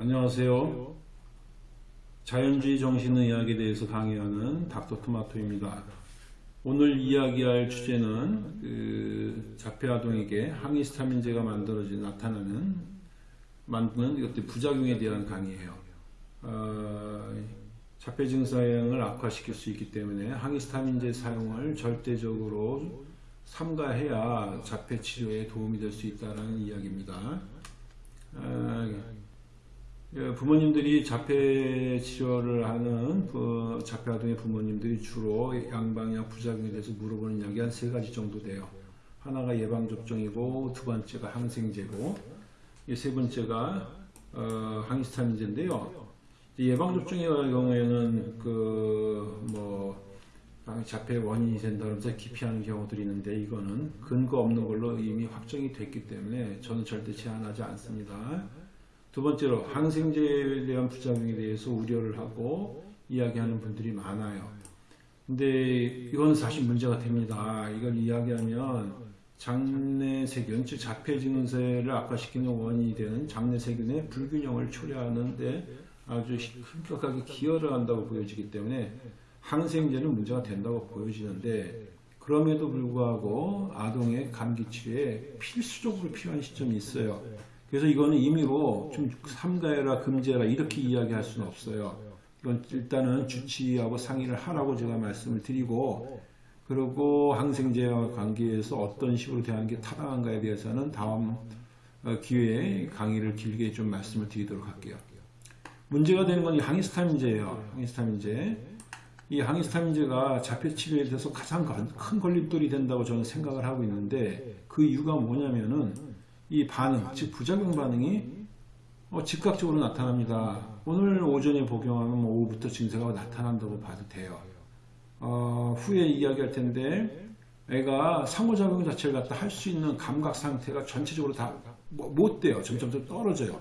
안녕하세요. 자연주의 정신의학에 대해서 강의하는 닥터 토마토입니다. 오늘 이야기할 주제는 그 자폐아동에게 항히스타민제가 만들어진 나타나는 만드는 이것들 부작용에 대한 강의예요. 어, 자폐 증상을 악화시킬 수 있기 때문에 항히스타민제 사용을 절대적으로 삼가해야 자폐 치료에 도움이 될 수 있다는 이야기입니다. 어, 예, 부모님들이 자폐 치료를 하는 그 자폐 아동의 부모님들이 주로 양방향 부작용에 대해서 물어보는 이야기 한 세 가지 정도 돼요. 하나가 예방 접종이고 두 번째가 항생제고 이세 번째가 어, 항히스타민제인데요. 예방 접종의 경우에는 그뭐 자폐 원인이 된다면서 기피하는 경우들이 있는데 이거는 근거 없는 걸로 이미 확정이 됐기 때문에 저는 절대 제한하지 않습니다. 두 번째로 항생제에 대한 부작용에 대해서 우려를 하고 이야기하는 분들이 많아요. 근데 이건 사실 문제가 됩니다. 이걸 이야기하면 장내세균, 즉 자폐 증세를 악화시키는 원인이 되는 장내세균의 불균형을 초래하는데 아주 급격하게 기여를 한다고 보여지기 때문에 항생제는 문제가 된다고 보여지는데 그럼에도 불구하고 아동의 감기 치료에 필수적으로 필요한 시점이 있어요. 그래서 이거는 임의로 좀 삼가해라 금지해라 이렇게 이야기할 수는 없어요. 이건 일단은 주치의하고 상의를 하라고 제가 말씀을 드리고 그리고 항생제와 관계해서 어떤 식으로 대하는 게 타당한가에 대해서는 다음 어, 기회에 강의를 길게 좀 말씀을 드리도록 할게요. 문제가 되는 건 이 항히스타민제예요. 항히스타민제. 이 항히스타민제가 자폐 치료에 대해서 가장 큰 걸림돌이 된다고 저는 생각을 하고 있는데 그 이유가 뭐냐면은 이 반응, 즉 부작용 반응이 어, 즉각적으로 나타납니다. 오늘 오전에 복용하면 뭐 오후부터 증세가 나타난다고 봐도 돼요. 어, 후에 이야기할 텐데 애가 상호작용 자체를 갖다 할 수 있는 감각 상태가 전체적으로 다못 뭐, 돼요. 점점점 떨어져요.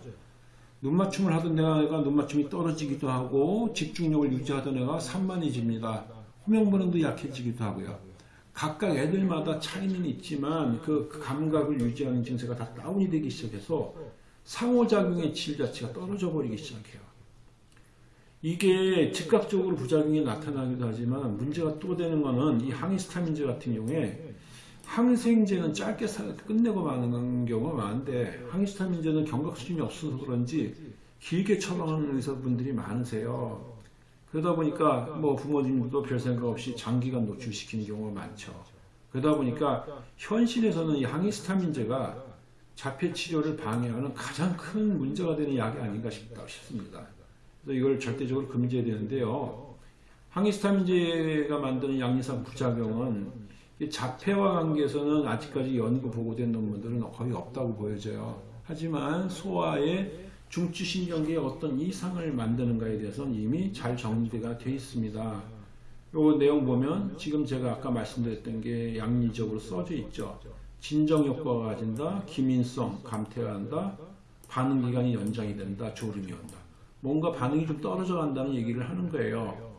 눈맞춤을 하던 애가 눈맞춤이 떨어지기도 하고 집중력을 유지하던 애가 산만해집니다. 호명 반응도 약해지기도 하고요. 각각 애들마다 차이는 있지만 그 감각을 유지하는 증세가 다 다운이 되기 시작해서 상호작용의 질 자체가 떨어져 버리기 시작해요. 이게 즉각적으로 부작용이 나타나기도 하지만 문제가 또 되는 거는 이 항히스타민제 같은 경우에 항생제는 짧게 끝내고 마는 경우가 많은데 항히스타민제는 경각 수준이 없어서 그런지 길게 처방하는 의사분들이 많으세요. 그러다 보니까 뭐 부모님도 별 생각 없이 장기간 노출시키는 경우가 많죠. 그러다 보니까 현실에서는 이 항히스타민제가 자폐 치료를 방해하는 가장 큰 문제가 되는 약이 아닌가 싶습니다. 그래서 이걸 절대적으로 금지해야 되는데요. 항히스타민제가 만드는 양리산 부작용은 자폐와 관계에서는 아직까지 연구 보고된 논문들은 거의 없다고 보여져요. 하지만 소아의 중추신경계에 어떤 이상을 만드는가에 대해서는 이미 잘 정리가 되어 있습니다. 요 내용 보면 지금 제가 아까 말씀드렸던 게 양리적으로 써져 있죠. 진정 효과가 가진다, 기민성, 감퇴가 한다, 반응 기간이 연장이 된다, 졸음이 온다. 뭔가 반응이 좀 떨어져 간다는 얘기를 하는 거예요.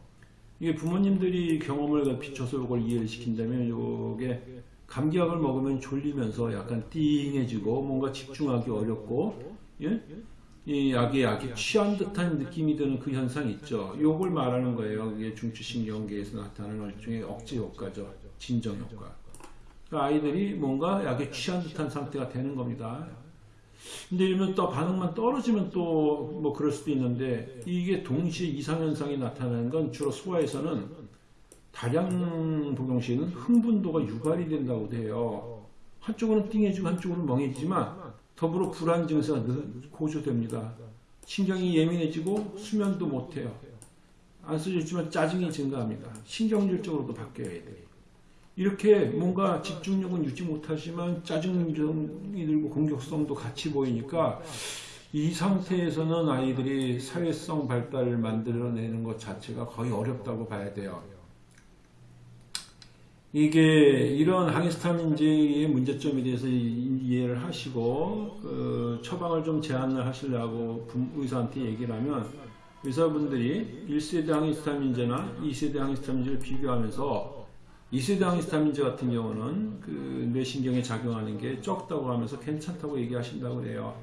이게 부모님들이 경험을 비춰서 이걸 이해를 시킨다면 이게 감기약을 먹으면 졸리면서 약간 띵해지고 뭔가 집중하기 어렵고 예? 이 약에 약이 취한 듯한 느낌이 드는 그 현상이 있죠. 요걸 말하는 거예요. 이게 중추신경계에서 나타나는 일종의 억제 효과죠. 진정 효과. 그러니까 아이들이 뭔가 약에 취한 듯한 상태가 되는 겁니다. 근데 이러면 또 반응만 떨어지면 또 뭐 그럴 수도 있는데 이게 동시에 이상현상이 나타나는 건 주로 소아에서는 다량 복용 시에는 흥분도가 유발이 된다고 돼요. 한쪽으로는 띵해지고 한쪽으로는 멍해지지만 더불어 불안 증세가 고조됩니다. 신경이 예민해지고 수면도 못해요. 안 써졌지만 짜증이 증가합니다. 신경질적으로도 바뀌어야 돼. 이렇게 뭔가 집중력은 유지 못하지만 짜증이 들고 공격성도 같이 보이니까 이 상태에서는 아이들이 사회성 발달을 만들어내는 것 자체가 거의 어렵다고 봐야 돼요. 이게 이런 항히스타민제의 문제점에 대해서 이해를 하시고 그 처방을 좀 제한을 하시려고 의사한테 얘기를 하면 의사분들이 1세대 항히스타민제나 2세대 항히스타민제를 비교하면서 2세대 항히스타민제 같은 경우는 그 뇌신경에 작용하는 게 적다고 하면서 괜찮다고 얘기하신다고 그래요.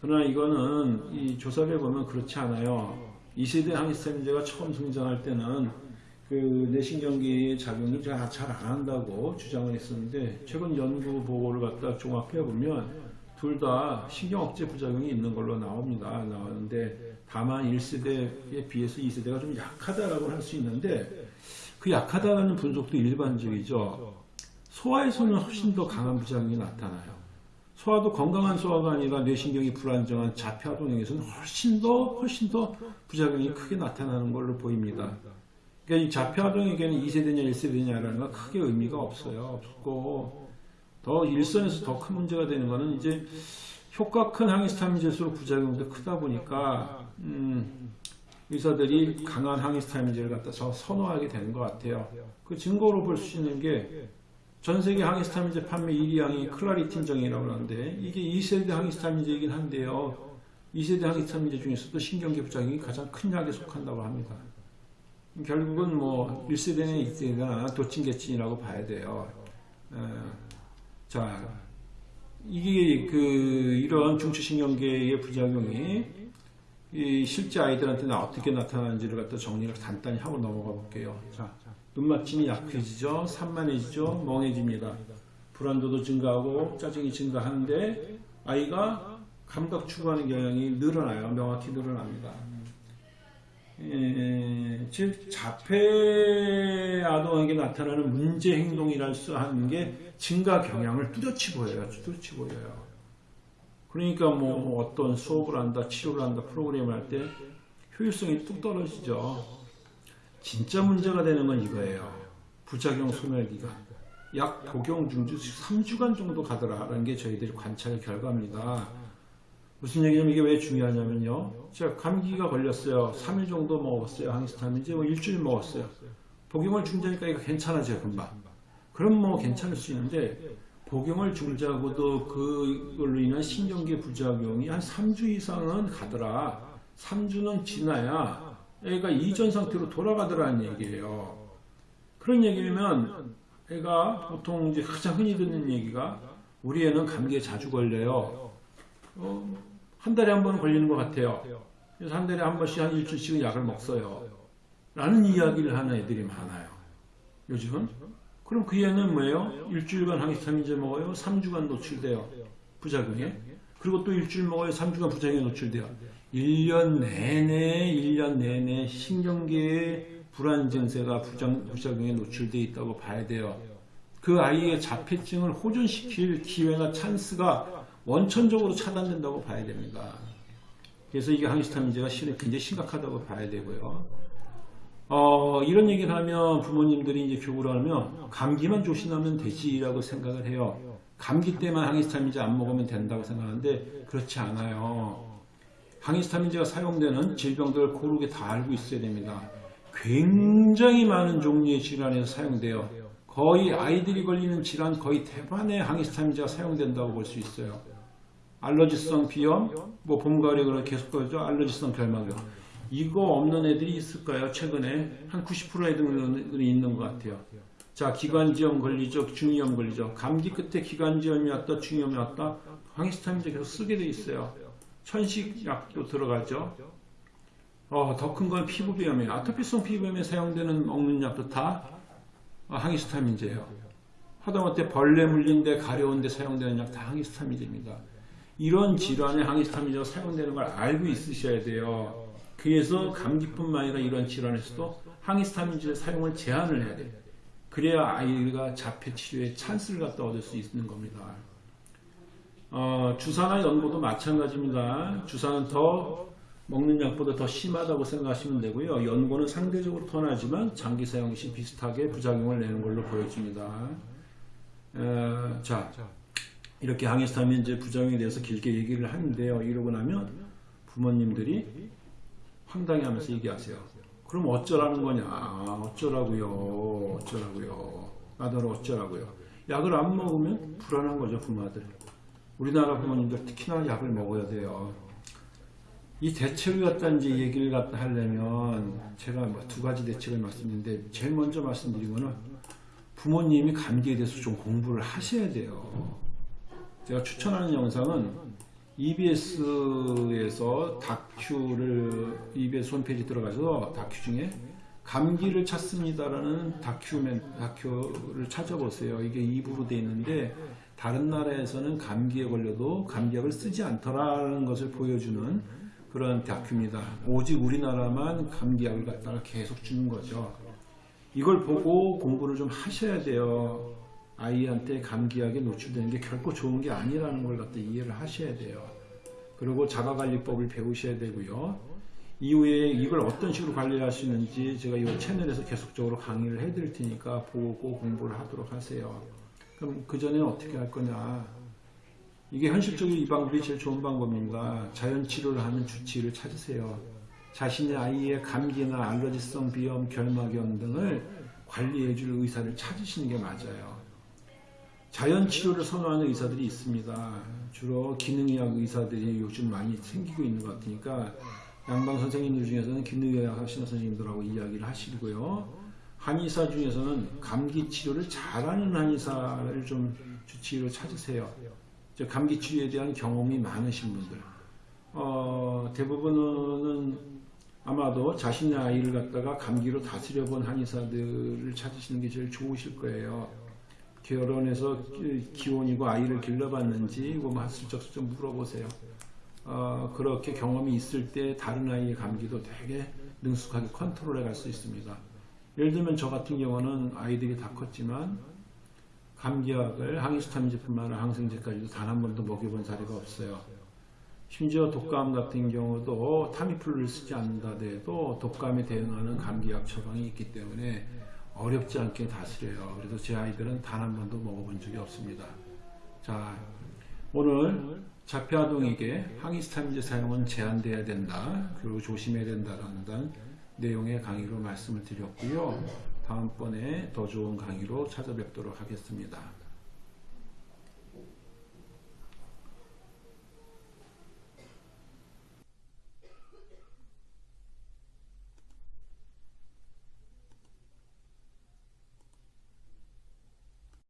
그러나 이거는 이 조사를 보면 그렇지 않아요. 2세대 항히스타민제가 처음 등장할 때는 그 뇌신경계의 작용이 잘안 한다고 주장을 했었는데 최근 연구 보고를 갖다 종합해 보면 둘 다 신경 억제 부작용이 있는 걸로 나옵니다. 나오는데 다만 1세대에 비해서 2세대가 좀 약하다라고 할 수 있는데 그 약하다는 분석도 일반적이죠. 소아에서는 훨씬 더 강한 부작용이 나타나요. 소아도 건강한 소아가 아니라 뇌신경이 불안정한 자폐아동에게서는 훨씬 더 훨씬 더 부작용이 크게 나타나는 걸로 보입니다. 그러니까 이 자폐아동에게는 2세대냐 1세대냐라는 건 크게 의미가 없어요. 없고 더 일선에서 더 큰 문제가 되는 거는 이제 효과 큰 항히스타민제일수록 부작용도 크다 보니까 음, 의사들이 강한 항히스타민제를 갖다 서 선호하게 되는 것 같아요. 그 증거로 볼 수 있는 게 전 세계 항히스타민제 판매 1위 항이 클라리틴 정이라고 하는데 이게 2세대 항히스타민제이긴 한데요. 2세대 항히스타민제 중에서도 신경계 부작용이 가장 큰 약에 속한다고 합니다. 결국은 뭐 1세대나 2세대나 도찐개찐이라고 봐야 돼요. 에, 자, 이게 그 이런 중추신경계의 부작용이 이 실제 아이들한테는 어떻게 나타나는지를 갖다 정리를 간단히 하고 넘어가 볼게요. 자, 눈맞춤이 약해지죠, 산만해지죠, 멍해집니다. 불안도도 증가하고 짜증이 증가하는데 아이가 감각 추구하는 경향이 늘어나요. 명확히 늘어납니다. 에, 즉 자폐 아동에게 나타나는 문제 행동이랄 수 하는 게 증가 경향을 뚜렷이 보여요. 뚜렷이 보여요. 그러니까 뭐 어떤 수업을 한다, 치료를 한다, 프로그램을 할 때 효율성이 뚝 떨어지죠. 진짜 문제가 되는 건 이거예요. 부작용 소멸기간. 약 복용 중주 3주간 정도 가더라라는 게 저희들이 관찰 결과입니다. 무슨 얘기냐면 이게 왜 중요하냐면요. 제가 감기가 걸렸어요. 3일 정도 먹었어요. 항히스타민제 뭐 일주일 먹었어요. 복용을 중지하니까 이거 괜찮아져요. 금방. 그럼 뭐 괜찮을 수 있는데 복용을 중지하고도 그걸로 인한 신경계 부작용이 한 3주 이상은 가더라. 3주는 지나야 애가 이전 상태로 돌아가더라는 얘기예요. 그런 얘기면 애가 보통 이제 가장 흔히 듣는 얘기가 우리 애는 감기에 자주 걸려요. 어, 한 달에 한번 걸리는 것 같아요. 그래서 한 달에 한 번씩 한 일주일씩은 약을 먹어요. 라는 이야기를 하는 애들이 많아요. 요즘은. 그럼 그 애는 뭐예요? 일주일간 항히스타민제 먹어요. 3주간 노출돼요. 부작용에. 그리고 또 일주일 먹어요. 3주간 부작용에 노출돼요. 1년 내내, 1년 내내 신경계의 불안 증세가 부작, 부작용에 노출되어 있다고 봐야 돼요. 그 아이의 자폐증을 호전시킬 기회나 찬스가 원천적으로 차단된다고 봐야 됩니다. 그래서 이게 항히스타민제가 굉장히 심각하다고 봐야 되고요. 어, 이런 얘기를 하면 부모님들이 이제 교구를 하면 감기만 조심하면 되지라고 생각을 해요. 감기 때만 항히스타민제 안 먹으면 된다고 생각하는데 그렇지 않아요. 항히스타민제가 사용되는 질병들을 고르게 다 알고 있어야 됩니다. 굉장히 많은 종류의 질환에서 사용돼요. 거의 아이들이 걸리는 질환 거의 대반의 항히스타민제가 사용된다고 볼 수 있어요. 알러지성 비염, 뭐 봄, 가을에 그런 계속 그러죠. 알러지성 결막염. 이거 없는 애들이 있을까요? 최근에 한 90% 애들이 있는 것 같아요. 자, 기관지염 걸리죠. 중이염 걸리죠. 감기 끝에 기관지염이 왔다, 중이염이 왔다. 항히스타민제 계속 쓰게 돼 있어요. 천식약도 들어가죠. 어, 더 큰 건 피부비염이에요. 아토피성 피부염에 사용되는 먹는 약도 다 항히스타민제예요. 하다못해 벌레 물린데 가려운데 사용되는 약 다 항히스타민제입니다. 이런 질환에 항히스타민제가 사용되는 걸 알고 있으셔야 돼요. 그래서 감기뿐만 아니라 이런 질환에서도 항히스타민제 사용을 제한을 해야 돼요. 그래야 아이가 자폐 치료에 찬스를 갖다 얻을 수 있는 겁니다. 어, 주사나 연고도 마찬가지입니다. 주사는 더 먹는 약보다 더 심하다고 생각하시면 되고요. 연고는 상대적으로 더 나지만 장기 사용 시 비슷하게 부작용을 내는 걸로 보여집니다. 에, 자, 이렇게 항히스타민제 부작용에 대해서 길게 얘기를 하는데요. 이러고 나면 부모님들이 황당해하면서 얘기하세요. 그럼 어쩌라는 거냐? 어쩌라고요? 어쩌라고요? 아들 어쩌라고요? 약을 안 먹으면 불안한 거죠 부모들. 우리나라 부모님들 특히나 약을 먹어야 돼요. 이 대책을 갖다 이제 얘기를 갖다 하려면 제가 뭐두 가지 대책을 말씀드리는데 제일 먼저 말씀드린 거는 부모님이 감기에 대해서 좀 공부를 하셔야 돼요. 제가 추천하는 영상은 EBS에서 다큐를 EBS 홈페이지 들어가서 다큐 중에 감기를 찾습니다라는 다큐멘 다큐를 찾아보세요. 이게 2부로 돼 있는데 다른 나라에서는 감기에 걸려도 감기약을 쓰지 않더라는 것을 보여주는 그런 다큐입니다. 오직 우리나라만 감기약을 갖다가 계속 주는 거죠. 이걸 보고 공부를 좀 하셔야 돼요. 아이한테 감기약에 노출되는 게 결코 좋은 게 아니라는 걸 갖다 이해를 하셔야 돼요. 그리고 자가관리법을 배우셔야 되고요. 이후에 이걸 어떤 식으로 있는지 제가 이 채널에서 계속적으로 강의를 해드릴 테니까 보고 공부를 하도록 하세요. 그럼 그 전에 어떻게 할 거냐? 이게 현실적으로 이 방법이 제일 좋은 방법입니다. 자연 치료를 하는 주치의를 찾으세요. 자신의 아이의 감기나 알러지성 비염, 결막염 등을 관리해줄 의사를 찾으시는 게 맞아요. 자연 치료를 선호하는 의사들이 있습니다. 주로 기능의학 의사들이 요즘 많이 생기고 있는 것 같으니까 양방 선생님들 중에서는 기능의학 하시는 선생님들하고 이야기를 하시고요. 한의사 중에서는 감기 치료를 잘하는 한의사를 좀 주치의로 찾으세요. 저 감기 치료에 대한 경험이 많으신 분들. 어, 대부분은 아마도 자신의 아이를 갖다가 감기로 다스려 본 한의사들을 찾으시는 게 제일 좋으실 거예요. 결혼해서 기- 기혼이고 아이를 길러봤는지 뭐 슬쩍슬쩍 물어보세요. 어, 그렇게 경험이 있을 때 다른 아이의 감기도 되게 능숙하게 컨트롤해 갈 수 있습니다. 예를 들면 저 같은 경우는 아이들이 다 컸지만 감기약을 항히스타민제뿐만 아니라 항생제까지도 단 한 번도 먹여본 사례가 없어요. 심지어 독감 같은 경우도 타미플루를 쓰지 않는다 해도 독감에 대응하는 감기약 처방이 있기 때문에 어렵지 않게 다스려요. 그래서 제 아이들은 단 한 번도 먹어본 적이 없습니다. 자, 오늘 자폐아동에게 항히스타민제 사용은 제한돼야 된다. 그리고 조심해야 된다라는 내용의 강의로 말씀을 드렸고요. 다음번에 더 좋은 강의로 찾아뵙도록 하겠습니다.